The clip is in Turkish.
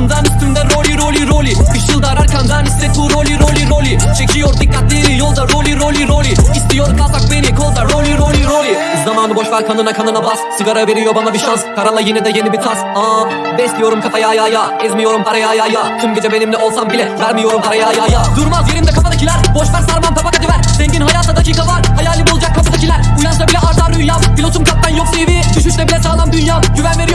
altından üstümde rolly rolly rolly Işıldar arkamdan hisset bu rolly rolly rolly Çekiyor dikkatleri yolda rolly rolly rolly İstiyor kazak beni kolda rolly rolly rolly Zamanı boş ver kanına kanına bas. Sigara veriyor bana bir şans. Karala yine de yeni bir tas. Aa, Besliyorum kafaya ya ya. Ezmiyorum paraya ya ya. Tüm gece benimle olsam bile vermiyorum paraya ya ya. Durmaz yerimde kafadakiler. Boş ver sarmam tabak hadi ver. Zengin hayata dakika var. Hayalim olacak kafadakiler. Uyansa bile artar rüyam. Pilotum kaptan yok CV Düşüşte bile sağlam dünya Güven verir